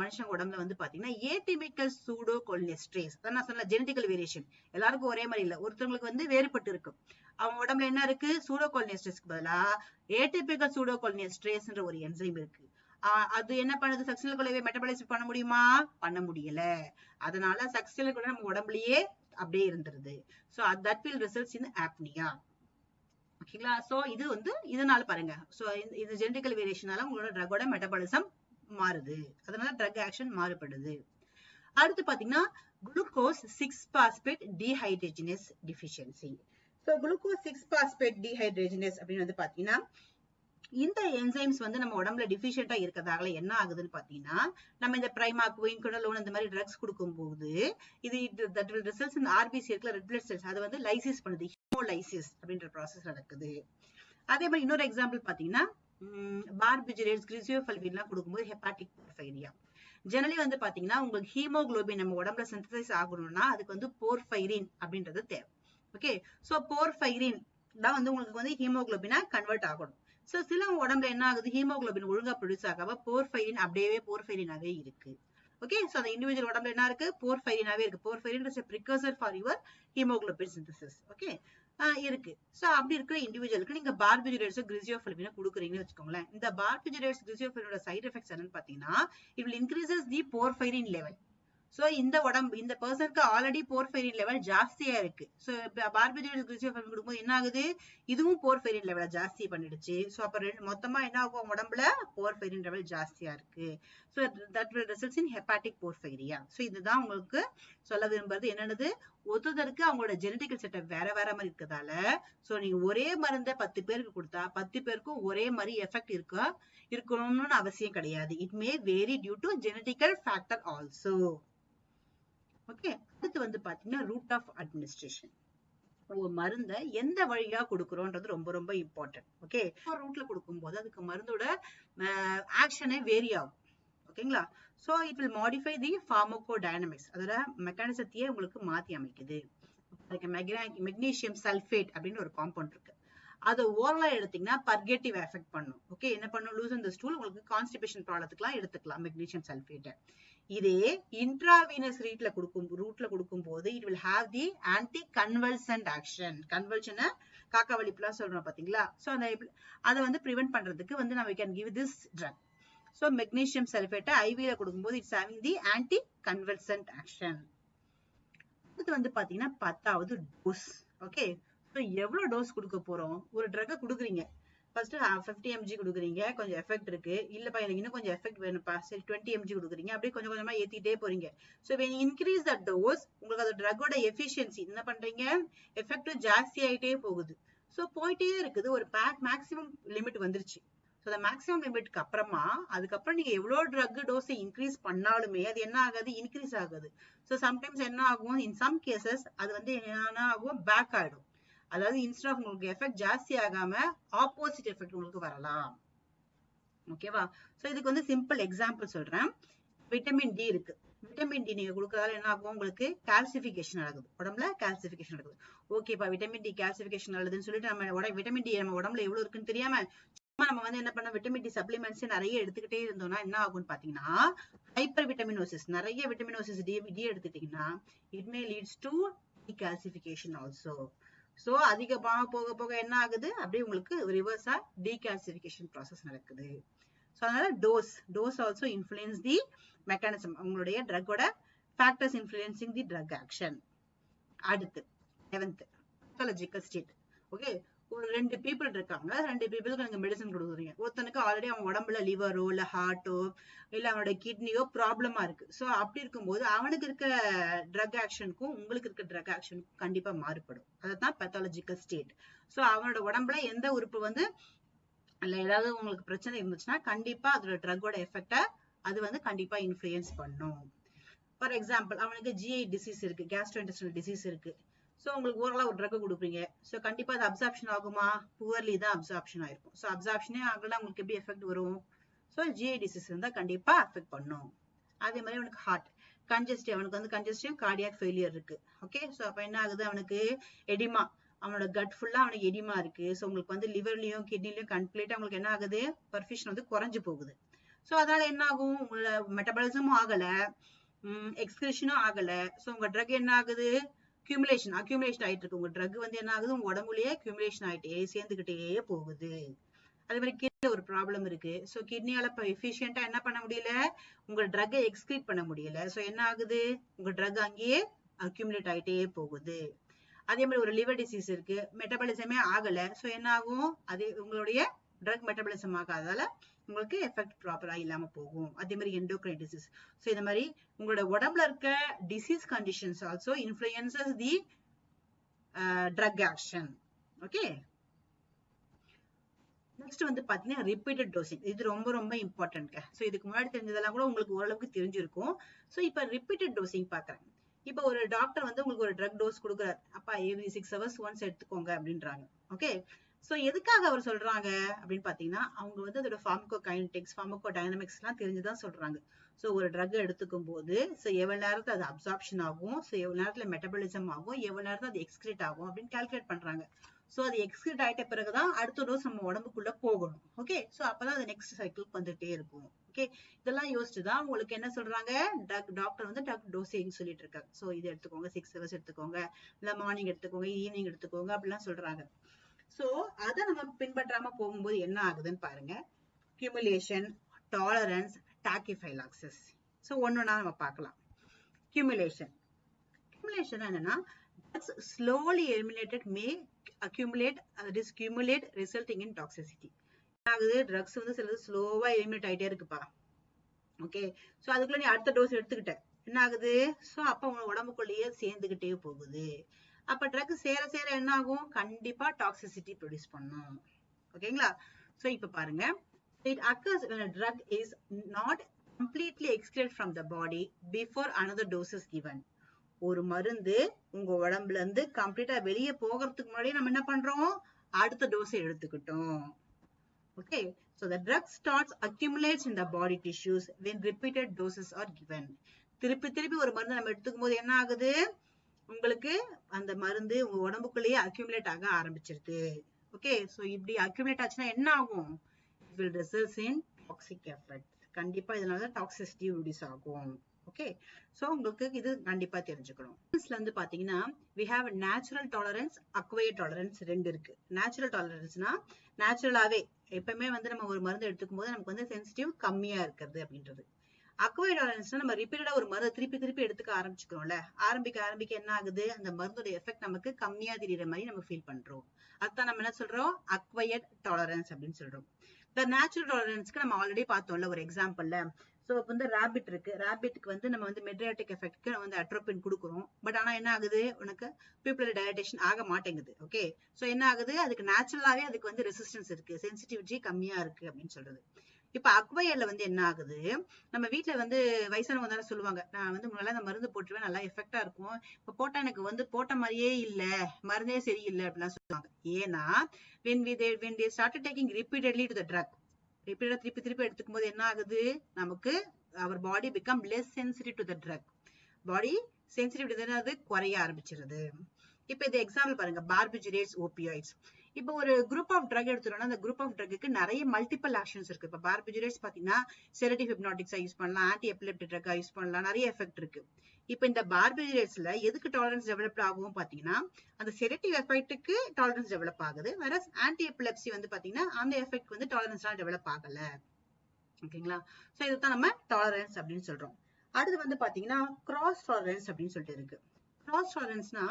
மனுஷங்க உடம்புல வந்து பாத்தீங்கன்னா ஏடிமிக்கல் சூடோ கொலினெஸ்ட்ரேஸ் அதான் நான் சொன்ன ஜெனடிக்கல் வேரியேஷன் எல்லாருக்கும் ஒரே மாதிரி இல்ல. ஒருத்தவங்களுக்கு வந்து வேறுபட்டு இருக்கும். அவங்க உடம்புல என்ன இருக்கு? சூடோ கொலினெஸ்ட்ரேஸ்க்கு பதிலா ஏடிபிக்கல் சூடோ கொலினெஸ்ட்ரேஸ்ன்ற ஒரு என்சைம் இருக்கு. அது என்ன பண்ணுது? சக்சினல் கொலைவை மெட்டபாலிசம் பண்ண முடியுமா? பண்ண முடியல. அதனால சக்சினல் கொலை நம்ம உடம்புலயே அப்படியே இருந்துருது. So that will results in apnoea ஓகேங்களா ஸோ இது வந்து இதனால பாருங்க. ஸோ இது ஜெனடிக்கல் வேரியேஷனால உங்களோட ட்ரக்கோட மெட்டபாலிசம் மாறுது. அதனால ட்ரக் ஆக்ஷன் மாறுபடுது. அடுத்து பாத்தீங்கன்னா glucose six phosphate dehydrogenase deficiency so glucose six phosphate dehydrogenase அப்படின்னு வந்து பாத்தீங்கன்னா இந்த என்சைம்ஸ் வந்து நம்ம உடம்புல டிஃபிஷியண்டா இருக்கிறதால என்ன ஆகுதுன்னு பாத்தீங்கன்னா நம்ம இந்த பிரைமா குயின் குடலோன் இந்த மாதிரி ட்ரக்ஸ் கொடுக்கும்போது இது தட் வில் ரிசல்ட்ஸ் இந்த ஆர்பிசி இருக்கிற ரெட் பிளட் செல்ஸ் அது வந்து லைசிஸ் பண்ணுது ஹீமோலைசிஸ் அப்படின்ற ப்ராசஸ் நடக்குது. அதே மாதிரி இன்னொரு எக்ஸாம்பிள் பாத்தீங்கன்னா பார்பிஜரேட்ஸ் கிரிசியோஃபல்வின்லாம் கொடுக்கும்போது ஹெப்பாட்டிக் போர்ஃபைரியா ஜெனரலி வந்து பாத்தீங்கன்னா உங்களுக்கு ஹீமோகுளோபின் நம்ம உடம்புல சிந்தசைஸ் ஆகணும்னா அதுக்கு வந்து போர்ஃபைரின் அப்படின்றது தேவை. ஓகே சோ போர்ஃபைரின் தான் வந்து உங்களுக்கு வந்து ஹீமோகுளோபினா கன்வெர்ட் ஆகணும். சோ சில உடம்புல என்ன ஆகுது? ஹீமோகுளோபின் ஒழுங்கா ப்ரொடியூஸ் ஆகாம போர்ஃபைரின் அப்படியே போர்ஃபைரினாவே இருக்கு. ஓகே சோ அந்த இண்டிவிஜுவல் உடம்புல என்ன இருக்கு? போர்ஃபைரினாவே இருக்கு. Porphyrin is for your haemoglobin synthesis okay இருக்கு. சோ அப்படி இருக்கிற இண்டிவிஜுவலுக்கு நீங்க பார்பிஜுரேட்ஸோ கிரிசியோஃபிலிமினோ கொடுக்குறீங்கன்னு வச்சுக்கோங்களேன். இந்த பார்பிஜுரேட்ஸ் கிரிசியோஃபிலினோட சைடு எஃபெக்ட்ஸ் என்னன்னு பாத்தீங்கன்னா it will increases the porphyrin level so இந்த உடம்பு இந்த பர்சனுக்கு ஆல்ரெடி போர்ஃபெரின் லெவல் ஜாஸ்தியா இருக்கு. சோ பார்பிஜோல் கிளிசோஃபெர்மின் கொடுக்கும்போது என்ன ஆகுது? இதுவும் போர்ஃபெரின் லெவலை ஜாஸ்தி பண்ணிடுச்சு. சோ அப்ப ரெண்டு மொத்தமா என்ன ஆகும்? உடம்புல போர்ஃபெரின் லெவல் ஜாஸ்தியா இருக்கு. So that will results in hepatic porphyria so இதுதான் உங்களுக்கு சொல்ல விரும்புறது. என்னென்னது? ஒருத்தருக்கு அவங்களோட ஜெனடிக்கல் செட்டப் வேற வேற மாதிரி இருக்கிறதால சோ நீங்க ஒரே மருந்தை பத்து பேருக்கு கொடுத்தா பத்து பேருக்கும் ஒரே மாதிரி எஃபெக்ட் இருக்கா இருக்கணும்னு அவசியம் கிடையாது. It may vary due to genetical factor also okay அடுத்து வந்து பாத்தீங்கன்னா ரூட் ஆஃப் அட்மினிஸ்ட்ரேஷன் மருந்த மருந்தை எந்த வழியா கொடுக்குறோன்றது ரொம்ப ரொம்ப இம்பார்ட்டன்ட் ஓகே ரூட்ல கொடுக்கும்போது அதுக்கு மருந்தோட ஆக்ஷனே வேரி ஆகும். ஓகேங்களா so it will modify the pharmacodynamics அதோட மெக்கானிசத்தையே உங்களுக்கு மாத்தி அமைக்குது. மெக்னீசியம் சல்ஃபேட் அப்படின்னு ஒரு காம்பவுண்ட் இருக்கு. அதை ஓரலா எடுத்தீங்கன்னா பர்கேட்டிவ் எஃபெக்ட் பண்ணும். ஓகே என்ன பண்ணும்? லூஸ் இந்த ஸ்டூல் உங்களுக்கு கான்ஸ்டிபேஷன் ப்ராப்ளத்துக்கு எடுத்துக்கலாம் மெக்னீசியம் சல்ஃபேட்டை இதே இன்ட்ராவீனஸ் ரீட்ல கொடுக்கும் ரூட்ல கொடுக்கும் போது it will have the anti convulsant action கன்வல்ஷனை காக்கா வலிப்புலாம் சொல்றோம் பாத்தீங்களா? ஸோ அந்த அதை வந்து ப்ரிவென்ட் பண்றதுக்கு வந்து நம்ம can give this drug so magnesium சல்ஃபேட்டை ஐவியில கொடுக்கும்போது it's having the anti convulsant action அடுத்து வந்து பாத்தீங்கன்னா பத்தாவது டோஸ் ஓகே ஸோ எவ்வளோ டோஸ் கொடுக்க போறோம்? ஒரு ட்ரக்கை கொடுக்குறீங்க. ஃபர்ஸ்ட் ஃபிஃப்டி எம்ஜி கொடுக்குறீங்க கொஞ்சம் எஃபெக்ட் இருக்கு. இல்லப்பா எனக்கு இன்னும் கொஞ்சம் எஃபெக்ட் வேணும்ப்பா. சரி டுவெண்ட்டி எம்ஜி கொடுக்குறீங்க. அப்படியே கொஞ்சம் கொஞ்சமா ஏத்திட்டே போறீங்க. So when increase the dose உங்களுக்கு அந்த ட்ரக்கோட எஃபிஷியன்சி என்ன பண்றீங்க? எஃபெக்ட் ஜாஸ்தி ஆகிட்டே போகுது. ஸோ போயிட்டே இருக்குது. ஒரு பேக் மேக்ஸிமம் லிமிட் வந்துருச்சு. ஸோ அந்த மேக்ஸிமம் லிமிட்க்கு அப்புறமா அதுக்கப்புறம் நீங்க எவ்வளோ ட்ரக் டோஸை இன்க்ரீஸ் பண்ணாலுமே அது என்ன ஆகாது? இன்க்ரீஸ் ஆகுது. ஸோ சம்டைம்ஸ் என்ன ஆகும்? இன் சம் கேசஸ் அது வந்து என்ன ஆகும்? பேக் ஆகிடும் அதாவது இன்ஸ்ட் ஆஃப் உங்களுக்கு எஃபெக்ட் ஜாஸ்தி ஆகாம ஆப்போசிட் எஃபெக்ட் உங்களுக்கு வரலாம். ஓகேவா சோ இதுக்கு வந்து சிம்பிள் எக்ஸாம்பிள் சொல்றேன். விட்டமின் டி இருக்கு. விட்டமின் டி நீங்க கொடுக்கறதால என்ன ஆகும் உங்களுக்கு? கால்சிபிகேஷன் நடக்குது. உடம்புல கால்சிபிகேஷன் நடக்குது. ஓகேப்பா விட்டமின் டி கால்சிபிகேஷன் நல்லதுன்னு சொல்லிட்டு நம்ம உடம்பு விட்டமின் டி நம்ம உடம்புல எவ்வளவு இருக்குன்னு தெரியாம சும்மா நம்ம வந்து என்ன பண்ண விட்டமின் டி சப்ளிமெண்ட்ஸ் நிறைய எடுத்துக்கிட்டே இருந்தோம்னா என்ன ஆகும்னு பாத்தீங்கன்னா ஹைப்பர் விட்டமினோசிஸ் நிறைய விட்டமினோசிஸ் டி டி எடுத்துட்டீங்கன்னா it may leads to calcification also so அதிகமாக போக போக என்ன ஆகுது? அப்படியே உங்களுக்கு ரிவர்ஸா டீகால்சிபிகேஷன் ப்ராசஸ் நடக்குது. சோ அதனால dose dose also influence the mechanism உங்களுடைய ட்ரக்கோட factors influencing the drug action அடுத்து லெவன்த் பத்தாலஜிக்கல் ஸ்டேட் ஓகே ஒரு ரெண்டு பீப்புள் இருக்காங்க. ரெண்டு பீப்புளுக்கு நீங்க மெடிசன் கொடுக்குறீங்க. ஒருத்தனுக்கு ஆல்ரெடி அவன் உடம்புல லிவரோ இல்ல ஹார்ட்டோ இல்ல அவனோட கிட்னியோ ப்ராப்ளமா இருக்கு. சோ அப்படி இருக்கும்போது அவனுக்கு இருக்க ட்ரக் ஆக்ஷனுக்கும் உங்களுக்கு இருக்க ட்ரக் ஆக்ஷனுக்கும் கண்டிப்பா மாறுபடும். அதுதான் பெத்தாலஜிக்கல் ஸ்டேட் சோ அவனோட உடம்புல எந்த உறுப்பு வந்து இல்ல ஏதாவது உங்களுக்கு பிரச்சனை இருந்துச்சுன்னா கண்டிப்பா அதோட ட்ரக்கோட எஃபெக்ட அது வந்து கண்டிப்பா இன்ஃபுளுயன்ஸ் பண்ணும். ஃபார் எக்ஸாம்பிள் அவனுக்கு ஜிஐ டிசீஸ் இருக்கு கேஸ்ட்ரோஇன்டெஸ்டினல் டிசீஸ் இருக்கு. ஸோ உங்களுக்கு ஓரளவு ஒரு ட்ரக் கொடுப்பீங்க. ஸோ கண்டிப்பாக அது அப்சார்ப்ஷன் ஆகுமா? புவர்லி தான் அப்சார்ப்ஷன் ஆயிருக்கும். ஸோ அப்சார்ப்ஷனே ஆகலாம் உங்களுக்கு எப்படி எஃபெக்ட் வரும்? ஸோ ஜிஐ டிசீஸ் இருந்தால் கண்டிப்பாக அஃபெக்ட் பண்ணும். அதே மாதிரி அவனுக்கு ஹார்ட் கன்ஜஸ்டிவ் அவனுக்கு வந்து கன்ஜஸ்டிவ் கார்டியாக் ஃபெயிலியர் இருக்கு. ஓகே ஸோ அப்போ என்ன ஆகுது? அவனுக்கு எடிமா அவனோட கட் ஃபுல்லாக அவனுக்கு எடிமா இருக்கு. ஸோ உங்களுக்கு வந்து லிவர்லையும் கிட்னிலையும் கம்ப்ளீட்டாக உங்களுக்கு என்ன ஆகுது? பர்ஃபிஷன் வந்து குறைஞ்சு போகுது. ஸோ அதனால என்ன ஆகும்? உங்களோட மெட்டபாலிசமும் ஆகலை. எக்ஸ்கிரிஷனும் ஆகலை. ஸோ உங்கள் ட்ரக் என்ன ஆகுது? கியூமுலேஷன் அக்யூமுலேஷன் ஆயிட்டு இருக்கு. உங்க ட்ரக் வந்து என்ன ஆகுது? உங்க உடம்புலயே கியூமுலேஷன் ஆயிட்டே சேர்ந்துகிட்டே போகுது. அதே மாதிரி கிட்னி ஒரு ப்ராப்ளம் இருக்கு. ஸோ கிட்னியால இப்போ எஃபிஷியண்டா என்ன பண்ண முடியல? உங்க ட்ரக்கை எக்ஸ்கிரீட் பண்ண முடியல. சோ என்ன ஆகுது? உங்க ட்ரக் அங்கேயே அக்யூமுலேட் ஆயிட்டே போகுது. அதே மாதிரி ஒரு லிவர் டிசீஸ் இருக்கு. மெட்டபாலிசமே ஆகல. சோ என்ன ஆகும்? அதே உங்களுடைய ட்ரக் மெட்டபாலிசம் ஆகாதால உங்களுக்கு எஃபெக்ட் ப்ராப்பரா இல்லாம போகும். அதே மாதிரி எண்டோக்ரைன் டிசீஸ் ஸோ இந்த மாதிரி உங்களோட உடம்புல இருக்க disease conditions also influences the drug action okay next வந்து பாத்தீங்கன்னா ரிப்பீட்டட் டோசிங் இது ரொம்ப ரொம்ப இம்பார்ட்டன்ட் ஸோ இதுக்கு முன்னாடி தெரிஞ்சதெல்லாம் கூட உங்களுக்கு ஓரளவுக்கு தெரிஞ்சிருக்கும். சோ இப்ப ரிப்பீட்டட் டோசிங் பார்க்குறேன் இப்ப ஒரு டாக்டர் வந்து உங்களுக்கு ஒரு ட்ரக் டோஸ் கொடுக்குறாரு. அப்பா எவ்ரி சிக்ஸ் ஹவர்ஸ் ஒன்ஸ் எடுத்துக்கோங்க அப்படின்றாங்க. ஓகே சோ எதுக்காக அவர் சொல்றாங்க? அப்படின்னு பாத்தீங்கன்னா அவங்க வந்து அதோட ஃபார்மகோ கைனடிக்ஸ் ஃபார்மகோ டைனமிக்ஸ் எல்லாம் தெரிஞ்சுதான் சொல்றாங்க. சோ ஒரு ட்ரக் எடுத்துக்கும் போது ஸோ எவ்வளோ நேரத்துல அது அப்சார்ப்ஷன் ஆகும்? சோ எவ்வளோ நேரத்துல மெட்டபாலிசம் ஆகும்? எவ்வளவு நேரத்துல அது எக்ஸ்கிரேட் ஆகும்? அப்படின்னு கால்குலேட் பண்ணுறாங்க ஸோ அது எக்ஸ்கிரேட் ஆகிட்ட பிறகு தான் அடுத்த டோஸ் நம்ம உடம்புக்குள்ள போகணும். ஓகே சோ அப்பதான் அது நெக்ஸ்ட் சைக்கிளுக்கு வந்துட்டே இருக்கும். ஓகே இதெல்லாம் யோசிச்சு தான் உங்களுக்கு என்ன சொல்றாங்க? ட்ரக் டாக்டர் வந்து ட்ரக் டோசிங் சொல்லிட்டு இருக்காங்க. சோ இது எடுத்துக்கோங்க. சிக்ஸ் ஹவர்ஸ் எடுத்துக்கோங்க. இல்ல மார்னிங் எடுத்துக்கோங்க ஈவினிங் எடுத்துக்கோங்க அப்படிலாம் சொல்றாங்க. சோ அதை நம்ம பின்பற்றாம போகும்போது என்ன ஆகுதுன்னு பாருங்க. கியூமுலேஷன் டாலரன்ஸ் டாக்கிஃபைலாக்சஸ் ஸோ ஒன்னொன்னா நம்ம பார்க்கலாம். கியூமுலேஷன் கியூமுலேஷன் என்னன்னா drugs slowly eliminated may accumulate that is resulting in toxicity. ஆகுது? ட்ரக்ஸ் வந்து சிலது ஸ்லோவா எலிமினேட் ஆயிட்டே இருக்குப்பா. ஓகே சோ அதுக்குள்ள நீ அடுத்த டோஸ் எடுத்துக்கிட்ட. என்ன ஆகுது? சோ அப்ப உங்க உடம்புக்குள்ளேயே சேர்ந்துகிட்டே போகுது. அப்ப ட்ரக் சேர சேர என்ன ஆகும் கண்டிப்பா டாக்ஸிசிட்டி ப்ரொடியூஸ் பண்ணும் ஓகேங்களா சோ இப்ப பாருங்க it occurs when a drug is not completely excreted from the body before another ஒரு மருந்து உங்க உடம்புல இருந்து கம்ப்ளீட்டா வெளியே போகிறதுக்கு முன்னாடி நம்ம என்ன பண்றோம் அடுத்த டோஸ் எடுத்துக்கிட்டோம் okay so the drug starts accumulates in the body tissues when repeated doses are given திருப்பி திருப்பி ஒரு மருந்து நம்ம எடுத்துக்கும் போது என்ன ஆகுது உங்களுக்கு அந்த மருந்து உங்க உடம்புக்குள்ளேயே அக்யூமுலேட் ஆக ஆரம்பிச்சிருது. ஓகே ஸோ இப்படி அக்யூமுலேட் ஆச்சுன்னா என்ன ஆகும்? It will results in toxic effect கண்டிப்பா இதனால டாக்ஸிசிட்டி ரிடியூஸ் ஆகும். ஓகே ஸோ உங்களுக்கு இது கண்டிப்பா தெரிஞ்சுக்கணும். இருந்து வந்து பாத்தீங்கன்னா we have natural tolerance tolerance tolerance ரெண்டு இருக்கு. நேச்சுரல் டாலரன்ஸ்னா நேச்சுரலாவே எப்பவுமே வந்து நம்ம ஒரு மருந்து எடுத்துக்கும் போது நமக்கு வந்து சென்சிட்டிவ் கம்மியா இருக்கிறது அப்படின்றது. அக்வைட் டாலரன்ஸ்னா நம்ம ரிப்பீட்டடா ஒரு மருந்து திருப்பி திருப்பி எடுத்துக்க ஆரம்பிச்சுக்கிறோம்ல. ஆரம்பிக்க ஆரம்பிக்க என்ன ஆகுது? அந்த மருந்தோட எஃபெக்ட் நமக்கு கம்மியா தெரியற மாதிரி நம்ம ஃபீல் பண்றோம். அதான் நம்ம என்ன சொல்றோம்? அக்வயர்ட் டாலரன்ஸ் அப்படின்னு சொல்றோம். இந்த நேச்சுரல் டாலரன்ஸ்க்கு நம்ம ஆல்ரெடி பார்த்தோம்ல ஒரு எக்ஸாம்பிள்ல சோ இப்போ வந்து ரேபிட் இருக்கு. ரேபிட்க்கு வந்து நம்ம வந்து மெட்ரியாட்டிக் எஃபெக்ட்க்கு நம்ம வந்து அட்ரோபின் கொடுக்குறோம். பட் ஆனா என்ன ஆகுது? உனக்கு பியூப்பிள் டயட்டேஷன் ஆக மாட்டேங்குது. ஓகே சோ என்ன ஆகுது? அதுக்கு நேச்சுரலாகவே அதுக்கு வந்து ரெசிஸ்டன்ஸ் இருக்கு. சென்சிட்டிவிட்டி கம்மியா இருக்கு அப்படின்னு சொல்றது. இப்ப அக்வயர்ல வந்து என்ன ஆகுது? நம்ம வீட்டுல வந்து வயசானவங்க தானே சொல்லுவாங்க. நான் வந்து முன்னால அந்த மருந்து போட்டுருவேன் நல்லா எஃபெக்டா இருக்கும். இப்ப போட்டா எனக்கு வந்து போட்ட மாதிரியே இல்ல மருந்தே சரியில்லை அப்படிலாம் சொல்லுவாங்க. ஏன்னா when we they when they started taking repeatedly to the drug திருப்பி திருப்பி எடுத்துக்கும் போது என்ன ஆகுது? நமக்கு our body become less sensitive to the drug body sensitive என்னது? குறைய ஆரம்பிச்சிருது. இப்ப இது எக்ஸாம்பிள் பாருங்க. பார்பிஜுரேட்ஸ் ஓபியாய்ட்ஸ் இப்போ ஒரு குரூப் ஆஃப் ட்ரக் எடுத்துட்டோம்னா அந்த குரூப் ஆஃப் ட்ரக்கு நிறைய மல்டிபிள் ஆக்ஷன்ஸ் இருக்கு. இப்போ பார்பிஜுரேட்ஸ் பாத்தீங்கன்னா செரட்டிவ் ஹிப்னாட்டிக்ஸா யூஸ் பண்ணலாம் ஆன்டி எபிலெப்டிக் ட்ரக்கா யூஸ் பண்ணலாம் நிறைய எஃபெக்ட் இருக்கு. இப்போ இந்த பார்பிஜுரேட்ஸ்ல எதுக்கு டாலரன்ஸ் டெவலப் ஆகும் பாத்தீங்கன்னா அந்த செரட்டிவ் எஃபெக்ட்டுக்கு டாலரன்ஸ் டெவலப் ஆகுது. வேற ஆன்டி எபிலெப்சி வந்து பாத்தீங்கன்னா அந்த எஃபெக்ட் வந்து டாலரன்ஸ்லாம் டெவலப் ஆகல. ஓகேங்களா? சோ இதுதான் நம்ம டாலரன்ஸ் அப்படின்னு சொல்றோம். அடுத்து வந்து பாத்தீங்கன்னா கிராஸ் டாலரன்ஸ் அப்படின்னு சொல்லிட்டு இருக்கு. கிராஸ் டாலரன்ஸ்னா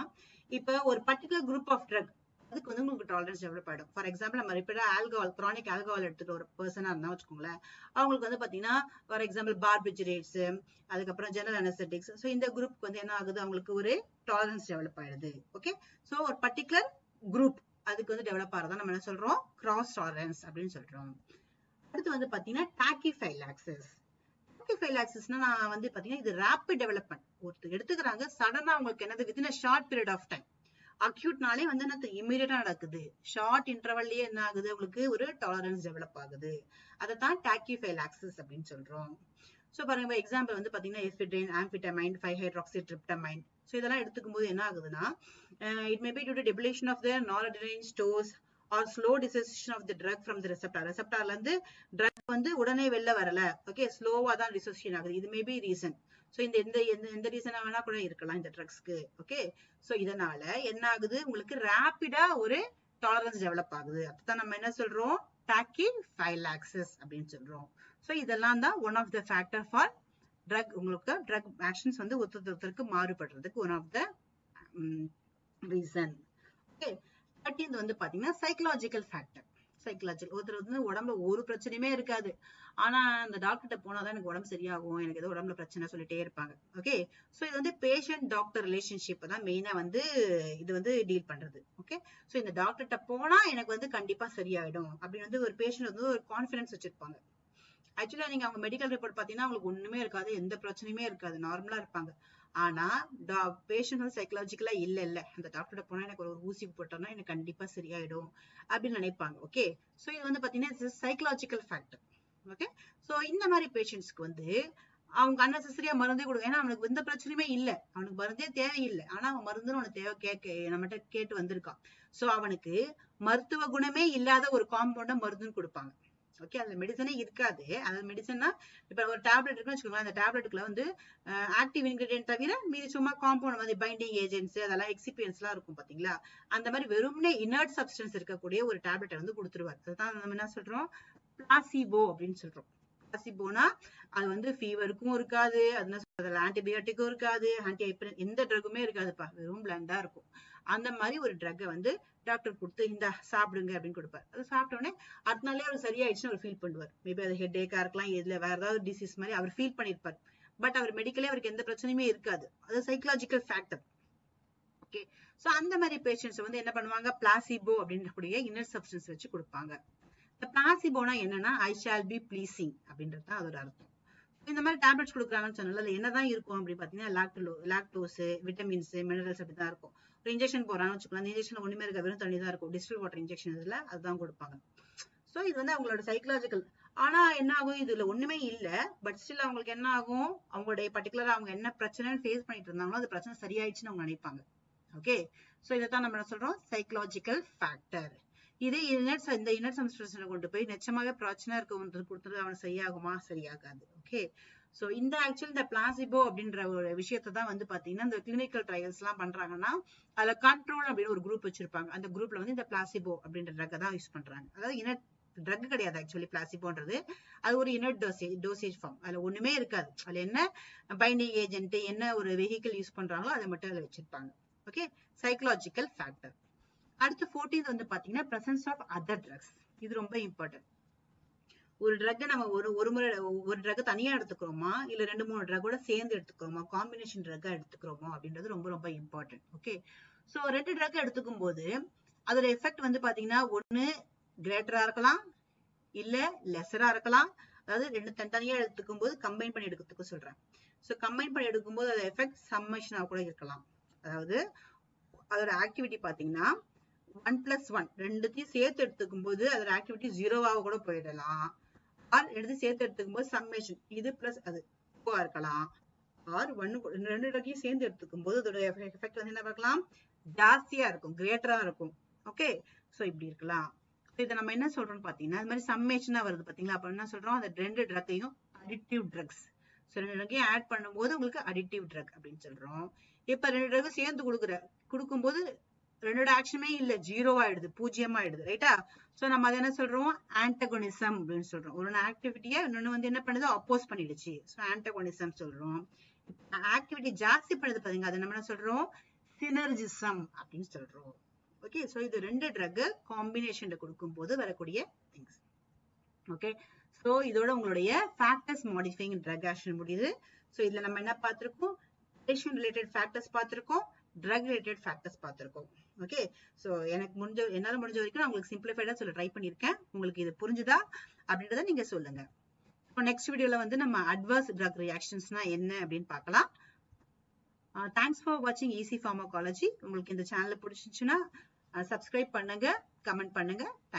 இப்ப ஒரு பர்டிகுலர் குரூப் ஆஃப் ட்ரக் அதுக்கு வந்து உங்களுக்கு டாலரன்ஸ் டெவலப் ஆகிடும் ஃபார் எக்ஸாம்பிள் நம்ம ரிப்பீட்டாக ஆல்கஹால் கிரானிக் ஆல்கஹால் எடுத்துட்டு ஒரு பர்சனாக இருந்தால் வச்சுக்கோங்களேன் அவங்களுக்கு வந்து பார்த்தீங்கன்னா ஃபார் எக்ஸாம்பிள் பார்பிஜரேட்ஸ் அதுக்கப்புறம் ஜெனரல் அனஸ்தட்டிக்ஸ் ஸோ இந்த குரூப் வந்து என்ன ஆகுது? அவங்களுக்கு ஒரு டாலரன்ஸ் டெவலப் ஆகிடுது ஓகே ஸோ ஒரு பர்டிகுலர் குரூப் அதுக்கு வந்து டெவலப் ஆகிறதா நம்ம என்ன சொல்கிறோம் கிராஸ் டாலரன்ஸ் அப்படின்னு சொல்கிறோம் அடுத்து வந்து பார்த்தீங்கன்னா டாக்கிஃபைல் ஆக்சஸ் டாக்கிஃபைலாக்சிஸ் டாக்கிஃபைலாக்சிஸ்னா நான் வந்து பார்த்தீங்கன்னா இது ரேப்பிட் டெவலப்மெண்ட் ஒருத்தர் எடுத்துக்கிறாங்க சடனாக அவங்களுக்கு என்னது? Within short period of time அக்யூட்னாலே வந்து என்ன இமீடியட்டா நடக்குது. ஷார்ட் இன்டர்வல்லயே என்ன ஆகுது? உங்களுக்கு ஒரு டாலரன்ஸ் டெவலப் ஆகுது. அதை தான் டாக்கிஃபைலாக்சிஸ் அப்படின்னு சொல்றோம். ஸோ பாருங்க எக்ஸாம்பிள் வந்து பாத்தீங்கன்னா ephedrine amphetamine five hydroxytryptamine so இதெல்லாம் எடுத்துக்கும் போது என்ன ஆகுதுன்னா it may be due to depletion of the noradrenaline stores or slow dissociation of the drug from the receptor ரெசப்டார்ல இருந்து ட்ரக் வந்து உடனே வெளில வரல. ஓகே ஸ்லோவா தான் டிசோசியேஷன் ஆகுது. இது மேபி ரீசன் ஸோ இந்த எந்த எந்த எந்த ரீசனாக வேணா கூட இருக்கலாம் இந்த ட்ரக்ஸ்க்கு ஓகே ஸோ இதனால என்ன ஆகுது? உங்களுக்கு ரேப்பிடா ஒரு டாலரன்ஸ் டெவலப் ஆகுது. அதுதான் நம்ம என்ன சொல்றோம்? டாக்கி ஃபைலாக்சிஸ் அப்படின்னு சொல்றோம். ஸோ இதெல்லாம் தான் one of the factor for drug உங்களுக்கு ட்ரக் ஆக்ஷன்ஸ் வந்து ஒருத்தருக்கு மாறுபடுறதுக்கு one of the reason okay thirteenth வந்து பாத்தீங்கன்னா சைக்கலாஜிக்கல் ஃபேக்டர் சைக்கலாஜிக்கல் ஒருத்தர் வந்து உடம்புல ஒரு பிரச்சனையுமே இருக்காது. ஆனா அந்த டாக்டர்கிட்ட போனாதான் எனக்கு உடம்பு சரியாகும் எனக்கு ஏதோ உடம்புல பிரச்சனை சொல்லிட்டே இருப்பாங்க. ஓகே சோ இது வந்து பேஷண்ட் டாக்டர் ரிலேஷன்ஷிப் தான் மெயினா வந்து இது வந்து டீல் பண்றது. ஓகே சோ இந்த டாக்டர்கிட்ட போனா எனக்கு வந்து கண்டிப்பா சரியாயிடும். அப்படின்னு வந்து ஒரு பேஷண்ட் வந்து ஒரு கான்பிடன்ஸ் வச்சிருப்பாங்க. ஆக்சுவலா நீங்க அவங்க மெடிக்கல் ரிப்போர்ட் பாத்தீங்கன்னா அவங்களுக்கு ஒண்ணுமே இருக்காது எந்த பிரச்சனையுமே இருக்காது. நார்மலா இருப்பாங்க. ஆனா பேஷண்ட் சைக்கலாஜிக்கலா இல்ல இல்ல அந்த டாக்டர் போனா எனக்கு ஒரு ஊசி போட்டோம்னா எனக்கு கண்டிப்பா சரியாயிடும் அப்படின்னு நினைப்பாங்க ஓகே சோ இது வந்து பாத்தீங்கன்னா சைக்கலாஜிக்கல் ஃபேக்டர் ஓகே சோ இந்த மாதிரி பேஷண்ட்ஸ்க்கு வந்து அவங்க அன்னெசரியா மருந்தே கொடுங்க ஏன்னா அவனுக்கு எந்த பிரச்சனையுமே இல்ல. அவனுக்கு மருந்தே தேவையில்லை. ஆனா அவன் மருந்துன்னு அவனுக்கு தேவை கேட்க நம்மகிட்ட கேட்டு வந்திருக்கான். சோ அவனுக்கு மருத்துவ குணமே இல்லாத ஒரு காம்பவுண்ட மருந்துன்னு கொடுப்பாங்க. ஓகே அந்த மெடிசனே இருக்காது. அந்த மெடிசன்னா இப்ப ஒரு டேப்லெட் இருக்குன்னு வச்சுக்கோங்க அந்த டேப்லெட்டுக்குள்ள வந்து ஆக்டிவ் இன்கிரீடியன்ட் தவிர மீதி சும்மா காம்பவுண்ட் வந்து பைண்டிங் ஏஜென்ட்ஸ் அதெல்லாம் எக்ஸிபியன்ஸ் எல்லாம் இருக்கும் பாத்தீங்களா? அந்த மாதிரி வெறும்னே இனர்ட் சப்ஸ்டன்ஸ் இருக்கக்கூடிய ஒரு டேப்லெட்டை வந்து கொடுத்துருவாரு. அதுதான் நம்ம என்ன சொல்றோம்? பிளாசிபோ அப்படின்னு சொல்றோம். பிளாசிபோனா அது வந்து ஃபீவருக்கும் இருக்காது அது அதில் ஆன்டிபயோட்டிக்கும் இருக்காது ஆன்டி எந்த ட்ரக்குமே இருக்காதுப்பா. வெறும் பிளண்டா இருக்கும். அந்த மாதிரி ஒரு ட்ரக்கை வந்து டாக்டர் கொடுத்து இந்த சாப்பிடுங்க அப்படின்னு கொடுப்பார். அது சாப்பிட்ட உடனே அடுத்த நாளே அவர் சரியாயிடுச்சுன்னு அவர் ஃபீல் பண்ணுவார். மேபி அது ஹெட் ஏக்காக இருக்கலாம் இதில் வேற ஏதாவது டிசீஸ் மாதிரி அவர் ஃபீல் பண்ணியிருப்பார். பட் அவர் மெடிக்கலே அவருக்கு எந்த பிரச்சனையுமே இருக்காது. அது சைக்கலாஜிக்கல் ஃபேக்டர் ஓகே ஸோ அந்த மாதிரி பேஷண்ட்ஸ் வந்து என்ன பண்ணுவாங்க? பிளாசிபோ அப்படின்றக்கூடிய இன்னர் சப்ஸ்டன்ஸ் வச்சு கொடுப்பாங்க. இந்த பிளாசிபோனா என்னன்னா ஐ ஷால் பி ப்ளீசிங் அப்படின்றது தான் அதோட அர்த்தம். இந்த மாதிரி டேப்லெட்ஸ் கொடுக்குறாங்கன்னு சொன்னால என்னதான் இருக்கும் அப்படின்னு பாத்தீங்கன்னா லாக்டோ லாக்டோஸ் விட்டமின்ஸ் மினரல்ஸ் அப்படி தான் இருக்கும். ஒரு இன்ஜெக்ஷன் போறான்னு வச்சுக்கலாம் அந்த இன்ஜெக்ஷன் ஒண்ணுமே இருக்க வெறும் தண்ணி தான் இருக்கும். டிஸ்டில் வாட்டர் இன்ஜெக்ஷன் இதுல அதுதான் கொடுப்பாங்க. ஸோ இது வந்து அவங்களோட சைக்கலாஜிக்கல் ஆனா என்ன ஆகும்? இதுல ஒண்ணுமே இல்ல. பட் ஸ்டில் அவங்களுக்கு என்ன ஆகும்? அவங்களுடைய பர்டிகுலரா அவங்க என்ன பிரச்சனைன்னு ஃபேஸ் பண்ணிட்டு இருந்தாங்களோ அது பிரச்சனை சரியாயிடுச்சுன்னு அவங்க நினைப்பாங்க. ஓகே சோ இதைத்தான் நம்ம என்ன சொல்றோம்? சைக்கலாஜிக்கல் ஃபேக்டர் இதே இனட் இந்த இனட் சம்ஸ்டன்ஸை கொண்டு போய் நிச்சயமாக பிரச்சனை இருக்கவங்களுக்கு கொடுத்துட்டு அவன் சரியாகுமா? சரியாகாது. ஓகே சோ இந்த ஆக்சுவலி இந்த பிளாசிபோ அப்படின்ற ஒரு விஷயத்தை தான் வந்து பாத்தீங்கன்னா இந்த கிளினிக்கல் ட்ரையல்ஸ் எல்லாம் பண்றாங்கன்னா அதுல கண்ட்ரோல் அப்படின்னு ஒரு குரூப் வச்சிருப்பாங்க. அந்த குரூப்ல வந்து இந்த பிளாசிபோ அப்படின்ற ட்ரக்கை தான் யூஸ் பண்றாங்க. அதாவது இனட் ட்ரக் கிடையாது ஆக்சுவலி பிளாசிபோன்றது அது ஒரு இனட் டோசேஜ் டோசேஜ் ஃபார்ம் அதுல ஒண்ணுமே இருக்காது. அதுல என்ன பைண்டிங் ஏஜென்ட் என்ன ஒரு வெஹிக்கிள் யூஸ் பண்றாங்களோ அதை மட்டும் அதுல வச்சிருப்பாங்க. ஓகே சைக்கலாஜிக்கல் ஃபேக்டர் அடுத்து ஃபோர்டீன்த் வந்து பாத்தீங்கன்னா பிரசன்ஸ் ஆஃப் அதர் ட்ரக்ஸ் இது ரொம்ப இம்பார்ட்டன்ட் ஒரு ட்ரக் நம்ம ஒரு ஒரு முறை ஒரு ட்ரக் தனியா எடுத்துக்கிறோமா? இல்ல ரெண்டு மூணு ட்ரக்கோட சேர்ந்து எடுத்துக்கிறோமா? காம்பினேஷன் ட்ரக்கா எடுத்துக்கிறோமா? அப்படின்றது ரொம்ப ரொம்ப இம்பார்ட்டன்ட் ஓகே சோ ரெண்டு ட்ரக் எடுத்துக்கும் போது அதோட எஃபெக்ட் வந்து பாத்தீங்கன்னா ஒண்ணு கிரேட்டரா இருக்கலாம் இல்ல லெசரா இருக்கலாம். அதாவது ரெண்டு தனித்தனியா எடுத்துக்கும் போது கம்பைன் பண்ணி எடுக்கிறதுக்கு சொல்றேன். சோ கம்பைன் பண்ணி எடுக்கும்போது அதோட எஃபெக்ட் சம்மேஷனா கூட இருக்கலாம். அதாவது அதோட ஆக்டிவிட்டி பாத்தீங்கன்னா ஒன் பிளஸ் ஒன் ரெண்டுத்தையும் சேர்த்து எடுத்துக்கும் போது அதோட ஆக்டிவிட்டி ஜீரோவாக கூட போயிடலாம். ஆர் எடுத்து சேர்த்து எடுத்துக்கும் போது சம்மேஷன் இது பிளஸ் அது. டூவா இருக்கலாம். ஆர் ஒன்னு ரெண்டு இடத்தையும் சேர்ந்து எடுத்துக்கும் போது அதோட எஃபெக்ட் வந்து என்ன பார்க்கலாம்? ஜாஸ்தியா இருக்கும். கிரேட்டரா இருக்கும். ஓகே சோ இப்படி இருக்கலாம். இதை நம்ம என்ன சொல்றோம்னு பாத்தீங்கன்னா அது மாதிரி சம்மேஷனா வருது பாத்தீங்களா அப்ப என்ன சொல்றோம்? அந்த ரெண்டு ட்ரக்கையும் அடிக்டிவ் ட்ரக்ஸ் ஸோ ரெண்டு ட்ரக்கையும் ஆட் பண்ணும்போது உங்களுக்கு அடிக்டிவ் ட்ரக் அப்படின்னு சொல்றோம். இப்ப ரெண்டு ட்ரக்கும் சேர்ந்து கொடுக்குற கொடுக்கும்போது ரெண்டோட ஆக்ஷனுமே இல்ல. ஜீரோ ஆயிடுது பூஜ்ஜியம் ஆயிடுது ரைட்டா சோ நம்ம அதை என்ன சொல்றோம்? ஆன்டகோனிசம் அப்படின்னு சொல்றோம். ஒரு ஆக்டிவிட்டியா இன்னொன்னு வந்து என்ன பண்ணுது? அப்போஸ் பண்ணிடுச்சு. சோ ஆன்டகோனிசம் சொல்றோம். ஆக்டிவிட்டி ஜாஸ்தி பண்ணுது பாருங்க அதை நம்ம என்ன சொல்றோம்? சினர்ஜிசம் அப்படின்னு சொல்றோம். ஓகே சோ இது ரெண்டு ட்ரக் காம்பினேஷன்ல கொடுக்கும் போது வரக்கூடிய திங்ஸ் ஓகே சோ இதோட உங்களுடைய ஃபேக்டர்ஸ் மாடிஃபைங் ட்ரக் ஆக்ஷன் முடியுது. சோ இதுல நம்ம என்ன பார்த்திருக்கோம்? ரிலேட்டட் ஃபேக்டர்ஸ் பார்த்திருக்கோம். ட்ரக் ரிலேட்டட் ஃபேக்டர்ஸ் பார்த்திருக்கோம். ஓகே ஸோ எனக்கு முடிஞ்ச என்னால முடிஞ்ச வரைக்கும் நான் உங்களுக்கு சிம்பிளிஃபைடாக சொல்ல ட்ரை பண்ணிருக்கேன். உங்களுக்கு இது புரிஞ்சுதா? அப்படின்றத நீங்க சொல்லுங்க. இப்போ நெக்ஸ்ட் வீடியோல வந்து நம்ம அட்வர்ஸ் ட்ரக் ரியாக்ஷன்ஸ்னா என்ன அப்படின்னு பார்க்கலாம். தேங்க்ஸ் ஃபார் வாட்சிங் ஈஸி ஃபார்மோகாலஜி உங்களுக்கு இந்த சேனல் பிடிச்சிச்சுன்னா சப்ஸ்கிரைப் பண்ணுங்க கமெண்ட் பண்ணுங்க.